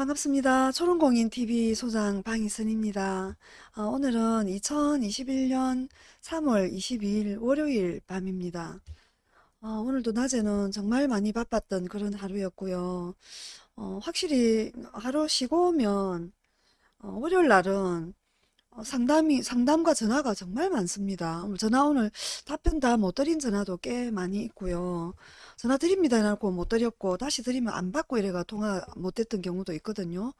반갑습니다. 초롱공인TV 소장 방희선입니다. 어, 오늘은 2021년 3월 22일 월요일 밤입니다. 어, 오늘도 낮에는 정말 많이 바빴던 그런 하루였고요. 어, 확실히 하루 쉬고 오면 어, 월요일 날은 어, 상담이 상담과 전화가 정말 많습니다. 전화 오늘 답변 다 못 드린 전화도 꽤 많이 있고요. 전화 드립니다 해놓고 못 드렸고 다시 드리면 안 받고 이래가 통화 못 됐던 경우도 있거든요.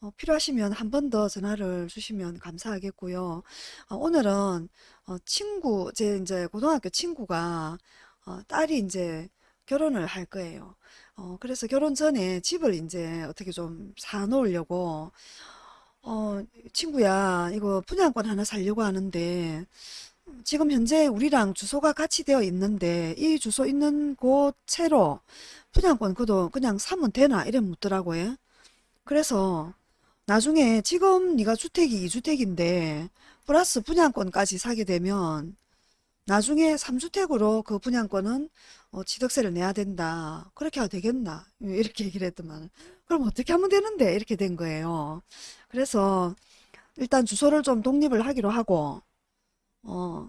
어, 필요하시면 한 번 더 전화를 주시면 감사하겠고요. 어, 오늘은 어, 친구 제 이제 고등학교 친구가 어, 딸이 이제 결혼을 할 거예요. 어, 그래서 결혼 전에 집을 이제 어떻게 좀 사놓으려고 어, 친구야, 이거 분양권 하나 살려고 하는데, 지금 현재 우리랑 주소가 같이 되어 있는데, 이 주소 있는 곳 채로 분양권 그도 그냥 사면 되나? 이래 묻더라고요. 그래서 나중에 지금 네가 주택이 2주택인데, 플러스 분양권까지 사게 되면, 나중에 3주택으로 그 분양권은 어, 취득세를 내야 된다. 그렇게 해도 되겠나? 이렇게 얘기를 했더만 그럼 어떻게 하면 되는데? 이렇게 된 거예요. 그래서 일단 주소를 좀 독립을 하기로 하고 어,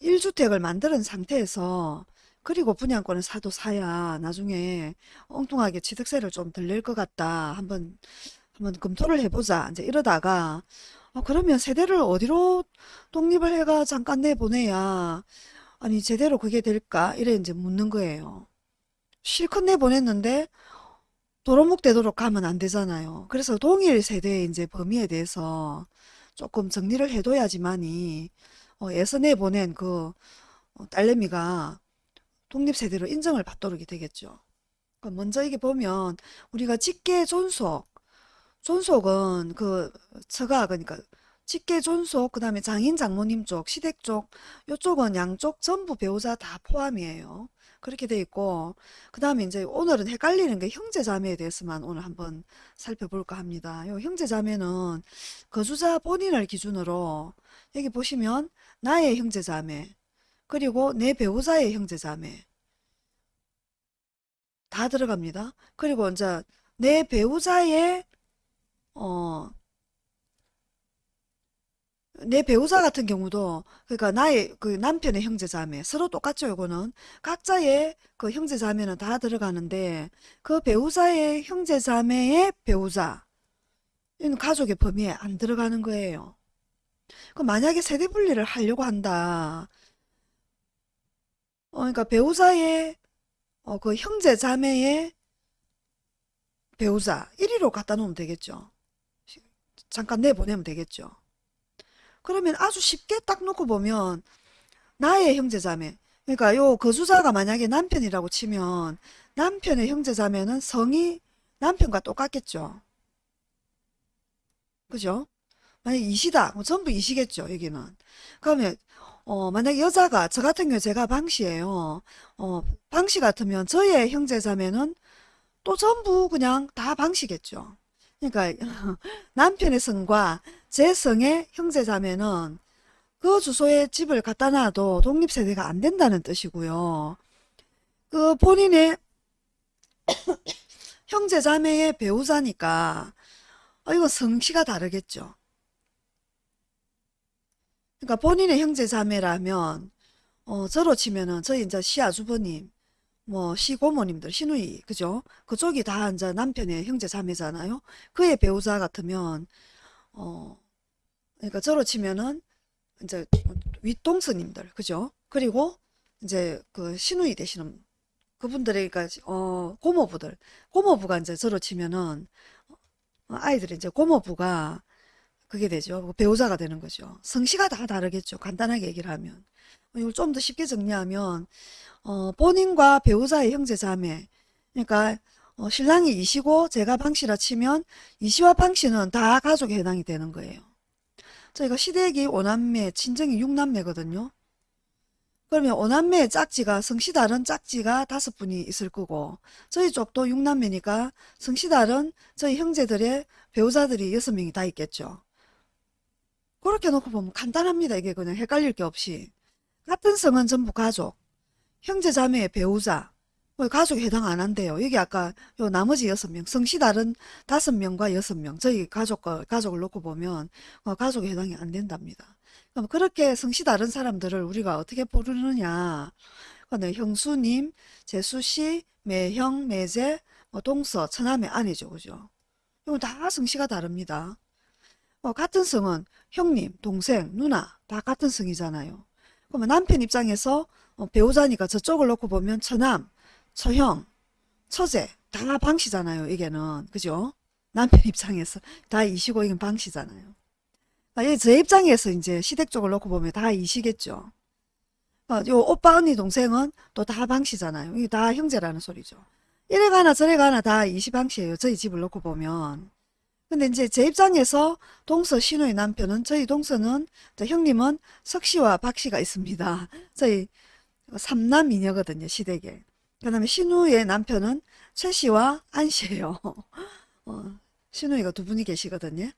1주택을 만드는 상태에서 그리고 분양권을 사도 사야 나중에 엉뚱하게 취득세를 좀 덜 낼 것 같다. 한번 한번 검토를 해보자. 이제 이러다가 아, 그러면 세대를 어디로 독립을 해가 잠깐 내보내야 아니 제대로 그게 될까? 이래 이제 묻는 거예요. 실컷 내보냈는데 도로묵 되도록 가면 안 되잖아요. 그래서 동일 세대의 이제 범위에 대해서 조금 정리를 해둬야지만이 어, 예서 내보낸 그 어, 딸내미가 독립세대로 인정을 받도록 되겠죠. 그러니까 먼저 이게 보면 우리가 직계 존속 존속은 그 처가 그러니까 직계 존속 그 다음에 장인 장모님 쪽 시댁 쪽 요쪽은 양쪽 전부 배우자 다 포함이에요. 그렇게 돼 있고 그 다음에 이제 오늘은 헷갈리는 게 형제 자매에 대해서만 오늘 한번 살펴볼까 합니다. 요 형제 자매는 거주자 본인을 기준으로 여기 보시면 나의 형제 자매 그리고 내 배우자의 형제 자매 다 들어갑니다. 그리고 이제 내 배우자의 어, 내 배우자 같은 경우도 그러니까 나의 그 남편의 형제 자매 서로 똑같죠 요거는 각자의 그 형제 자매는 다 들어가는데 그 배우자의 형제 자매의 배우자 이는 가족의 범위에 안 들어가는 거예요. 그 만약에 세대 분리를 하려고 한다. 어, 그러니까 배우자의 어, 그 형제 자매의 배우자 1위로 갖다 놓으면 되겠죠. 잠깐 내보내면 되겠죠. 그러면 아주 쉽게 딱 놓고 보면 나의 형제자매 그러니까 요 거주자가 만약에 남편이라고 치면 남편의 형제자매는 성이 남편과 똑같겠죠. 그죠? 만약 이시다. 뭐 전부 이시겠죠. 여기는. 그러면 어, 만약 여자가 저 같은 경우 제가 방씨예요. 어, 방씨 같으면 저의 형제자매는 또 전부 그냥 다 방씨겠죠. 그러니까 남편의 성과 제 성의 형제자매는 그 주소에 집을 갖다 놔도 독립세대가 안 된다는 뜻이고요. 그 본인의 형제자매의 배우자니까 어, 이거 성씨가 다르겠죠. 그러니까 본인의 형제자매라면 어, 저로 치면은 저희 이제 시아주버님 뭐 시고모님들 시누이 그죠? 그쪽이 다 이제 남편의 형제 자매잖아요. 그의 배우자 같으면 어 그러니까 저로 치면은 이제 윗동서님들 그죠? 그리고 이제 그 시누이 되시는 그분들의 그러니까 어 고모부들. 고모부가 이제 저로 치면은 어, 아이들이 이제 고모부가 그게 되죠 그 배우자가 되는 거죠 성씨가 다 다르겠죠 간단하게 얘기를 하면 이걸 좀 더 쉽게 정리하면 어, 본인과 배우자의 형제 자매 그러니까 어, 신랑이 이시고 제가 방씨라 치면 이시와 방씨는 다 가족에 해당이 되는 거예요. 저희가 시댁이 5남매, 친정이 6남매거든요. 그러면 5남매의 짝지가 성씨 다른 짝지가 다섯 분이 있을 거고 저희 쪽도 6남매니까 성씨 다른 저희 형제들의 배우자들이 여섯 명이 다 있겠죠. 그렇게 놓고 보면 간단합니다. 이게 그냥 헷갈릴 게 없이. 같은 성은 전부 가족. 형제 자매의 배우자 뭐 가족에 해당 안 한대요. 여기 아까 요 나머지 여섯 명, 성씨 다른 다섯 명과 여섯 명, 저희 가족, 가족을 놓고 보면 어, 가족에 해당이 안 된답니다. 그럼 그렇게 성씨 다른 사람들을 우리가 어떻게 부르느냐. 근데 형수님, 재수씨, 매형, 매제, 뭐 동서, 처남의 아내죠. 그죠? 이거 다 성씨가 다릅니다. 어, 같은 성은 형님, 동생, 누나 다 같은 성이잖아요. 그러면 남편 입장에서 어, 배우자니까 저쪽을 놓고 보면 처남, 처형, 처제 다 방씨잖아요. 이게는 그죠? 남편 입장에서 다 이시고 이건 방씨잖아요. 아, 예, 제 입장에서 이제 시댁 쪽을 놓고 보면 다 이시겠죠. 어, 요 오빠 언니 동생은 또 다 방씨잖아요. 이게 다 형제라는 소리죠. 이래 가나 저래 가나 다 이시방씨예요. 저희 집을 놓고 보면. 근데 이제 제 입장에서 동서 신우의 남편은 저희 동서는 저 형님은 석씨와 박씨가 있습니다. 저희 삼남이녀거든요. 시댁에. 그 다음에 신우의 남편은 최씨와 안씨예요. 어, 신우이가 두 분이 계시거든요.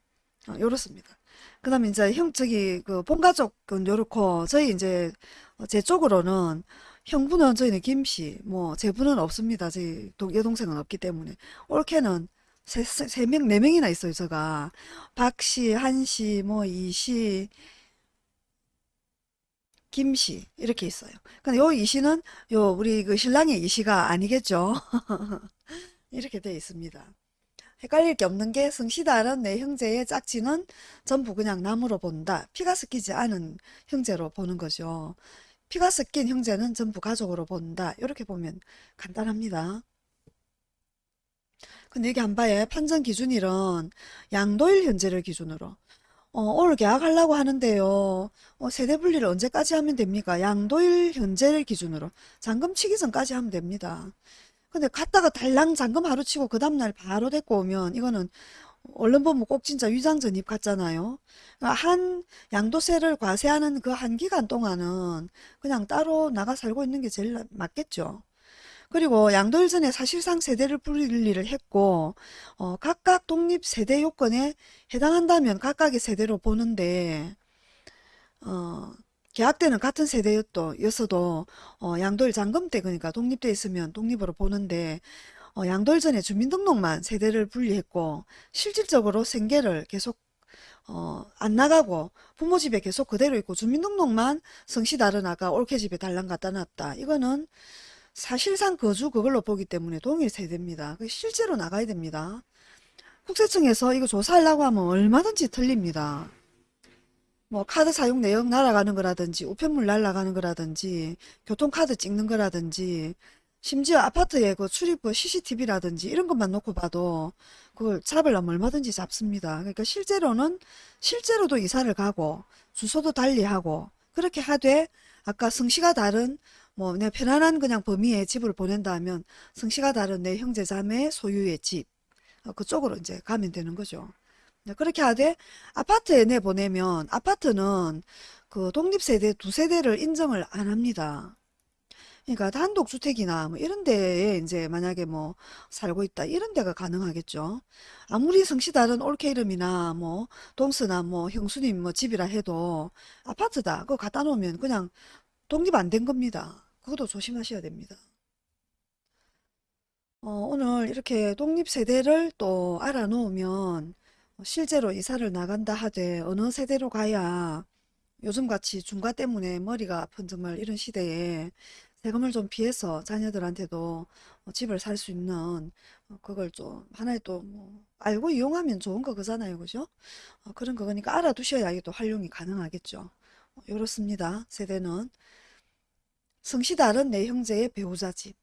어, 요렇습니다. 그 다음에 이제 형, 저기, 그, 본가족은 요렇고, 저희 이제, 어, 제 쪽으로는, 형부는 저희는 김씨, 뭐, 제부는 없습니다. 저희 동, 여동생은 없기 때문에. 올케는 세, 세, 세 명, 네 명이나 있어요, 제가. 박 씨, 한 씨, 뭐, 이 씨, 김 씨, 이렇게 있어요. 근데 요 이 씨는, 요, 우리 그 신랑의 이 씨가 아니겠죠? 이렇게 돼 있습니다. 헷갈릴 게 없는 게 성씨다른 내 형제의 짝지는 전부 그냥 남으로 본다. 피가 섞이지 않은 형제로 보는 거죠. 피가 섞인 형제는 전부 가족으로 본다. 이렇게 보면 간단합니다. 근데 여기 한 바에 판정 기준일은 양도일 현재를 기준으로 어, 오늘 계약하려고 하는데요. 어, 세대 분리를 언제까지 하면 됩니까? 양도일 현재를 기준으로 잔금 치기 전까지 하면 됩니다. 근데 갔다가 달랑 잔금 하루 치고 그 다음날 바로 데리고 오면 이거는 얼른 보면 꼭 진짜 위장 전입 같잖아요. 그러니까 한 양도세를 과세하는 그 한 기간 동안은 그냥 따로 나가 살고 있는 게 제일 맞겠죠. 그리고 양도일 전에 사실상 세대를 분리를 했고 어, 각각 독립 세대 요건에 해당한다면 각각의 세대로 보는데 어, 계약 때는 같은 세대였도 였어도 어, 양도일 잔금 때 그러니까 독립돼 있으면 독립으로 보는데 어, 양도일 전에 주민등록만 세대를 분리했고 실질적으로 생계를 계속 어, 안 나가고 부모 집에 계속 그대로 있고 주민등록만 성씨 다른 아가 올케 집에 달랑 갖다 놨다. 이거는 사실상 거주 그걸로 보기 때문에 동일 세대입니다. 그 실제로 나가야 됩니다. 국세청에서 이거 조사하려고 하면 얼마든지 틀립니다. 뭐 카드 사용 내역 날아가는 거라든지 우편물 날아가는 거라든지 교통카드 찍는 거라든지 심지어 아파트에 그 출입구 CCTV라든지 이런 것만 놓고 봐도 그걸 잡으려면 얼마든지 잡습니다. 그러니까 실제로는 실제로도 이사를 가고 주소도 달리하고 그렇게 하되 아까 성씨가 다른 뭐내 편안한 그냥 범위의 집을 보낸다 하면 성씨가 다른 내 형제 자매 소유의 집 어, 그쪽으로 이제 가면 되는 거죠. 네, 그렇게 하되 아파트에 내보내면 아파트는 그 독립세대 두 세대를 인정을 안 합니다. 그러니까 단독주택이나 뭐 이런 데에 이제 만약에 뭐 살고 있다 이런 데가 가능하겠죠. 아무리 성씨 다른 올케 이름이나 뭐 동서나 뭐 형수님 뭐 집이라 해도 아파트다 그거 갖다 놓으면 그냥 독립 안 된 겁니다. 그것도 조심하셔야 됩니다. 어, 오늘 이렇게 독립 세대를 또 알아놓으면 실제로 이사를 나간다 하되 어느 세대로 가야 요즘같이 중과 때문에 머리가 아픈 정말 이런 시대에 세금을 좀 피해서 자녀들한테도 어, 집을 살 수 있는 어, 그걸 좀 하나의 또 뭐 알고 이용하면 좋은 거 그잖아요. 그죠? 어, 그런 거니까 알아두셔야 이게 또 활용이 가능하겠죠. 이렇습니다. 세대는 다른 내 형제의 배우자 집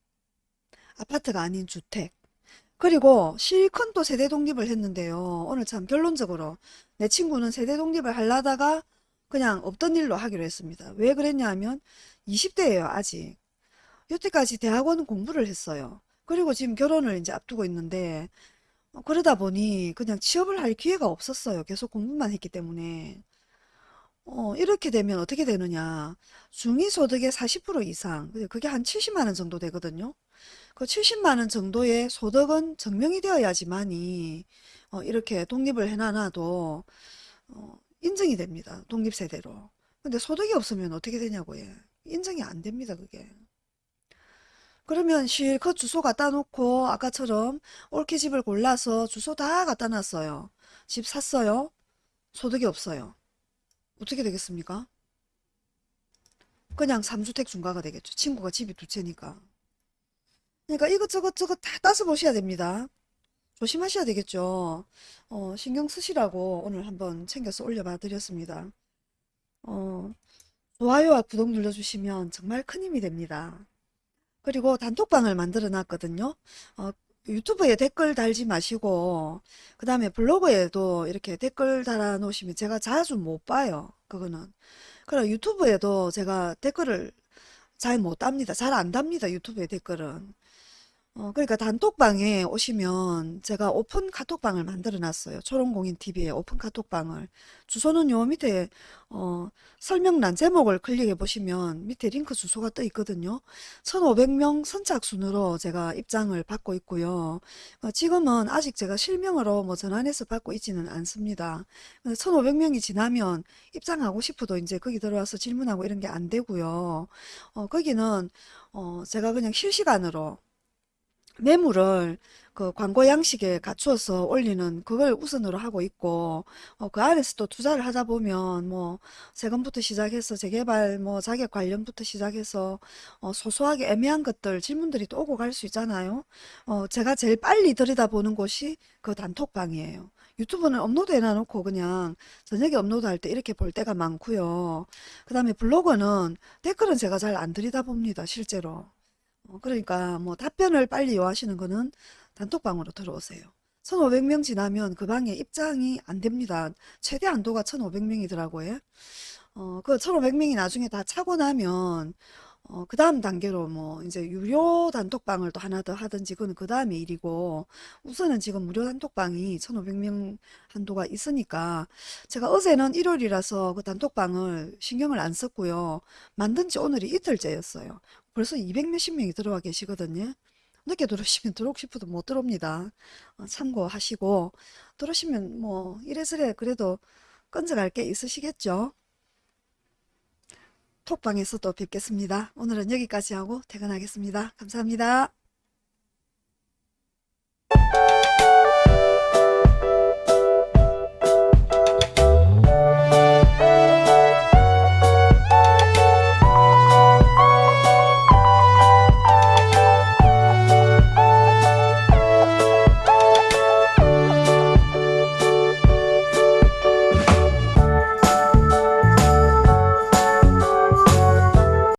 아파트가 아닌 주택 그리고 실컷 또 세대 독립을 했는데요. 오늘 참 결론적으로 내 친구는 세대 독립을 하려다가 그냥 없던 일로 하기로 했습니다. 왜 그랬냐 하면 20대예요 아직. 여태까지 대학원 공부를 했어요. 그리고 지금 결혼을 이제 앞두고 있는데 어, 그러다 보니 그냥 취업을 할 기회가 없었어요. 계속 공부만 했기 때문에. 어, 이렇게 되면 어떻게 되느냐. 중위소득의 40% 이상, 그게 한 70만 원 정도 되거든요. 그 70만 원 정도의 소득은 증명이 되어야지만이 어, 이렇게 독립을 해놔도 어, 인정이 됩니다. 독립세대로. 근데 소득이 없으면 어떻게 되냐고 요. 인정이 안 됩니다. 그게. 그러면 실컷 주소 갖다 놓고 아까처럼 옳게 집을 골라서 주소 다 갖다 놨어요. 집 샀어요. 소득이 없어요. 어떻게 되겠습니까? 그냥 3주택 중과가 되겠죠. 친구가 집이 두 채니까. 그러니까 이것저것 저것 다 따서 보셔야 됩니다. 조심하셔야 되겠죠. 어, 신경 쓰시라고 오늘 한번 챙겨서 올려봐 드렸습니다. 어, 좋아요와 구독 눌러주시면 정말 큰 힘이 됩니다. 그리고 단톡방을 만들어 놨거든요. 어, 유튜브에 댓글 달지 마시고, 그 다음에 블로그에도 이렇게 댓글 달아 놓으시면 제가 자주 못 봐요. 그거는. 그리고 유튜브에도 제가 댓글을 잘 못 답니다. 잘 안 답니다. 유튜브에 댓글은. 어, 그러니까 단톡방에 오시면 제가 오픈 카톡방을 만들어 놨어요. 초롱공인 TV에 오픈 카톡방을. 주소는 요 밑에 어, 설명란 제목을 클릭해 보시면 밑에 링크 주소가 떠 있거든요. 1500명 선착순으로 제가 입장을 받고 있고요. 어, 지금은 아직 제가 실명으로 뭐 전환해서 받고 있지는 않습니다. 1500명이 지나면 입장하고 싶어도 이제 거기 들어와서 질문하고 이런 게 안 되고요. 어, 거기는 어, 제가 그냥 실시간으로 매물을 그 광고 양식에 갖추어서 올리는 그걸 우선으로 하고 있고 어, 그 안에서 또 투자를 하다 보면 뭐 세금부터 시작해서 재개발 뭐 자격 관련부터 시작해서 어, 소소하게 애매한 것들 질문들이 또 오고 갈 수 있잖아요. 어, 제가 제일 빨리 들여다보는 곳이 그 단톡방이에요. 유튜브는 업로드 해놔놓고 그냥 저녁에 업로드할 때 이렇게 볼 때가 많고요. 그 다음에 블로그는 댓글은 제가 잘 안 들여다봅니다, 실제로. 어, 그러니까 뭐 답변을 빨리 요하시는 거는 단톡방으로 들어오세요. 1500명 지나면 그 방에 입장이 안 됩니다. 최대 한도가 1500명이더라고요. 어, 그 1500명이 나중에 다 차고 나면 어, 그 다음 단계로 뭐 이제 유료 단톡방을 또 하나 더 하든지 그건 그 다음에 일이고 우선은 지금 무료 단톡방이 1500명 한도가 있으니까 제가 어제는 일요일이라서 그 단톡방을 신경을 안 썼고요. 만든 지 오늘이 이틀째였어요. 벌써 200 몇십 명이 들어와 계시거든요. 늦게 들어오시면 들어오고 싶어도 못 들어옵니다. 어, 참고하시고 들어오시면 뭐 이래저래 그래도 끈적할 게 있으시겠죠? 톡방에서 또 뵙겠습니다. 오늘은 여기까지 하고 퇴근하겠습니다. 감사합니다.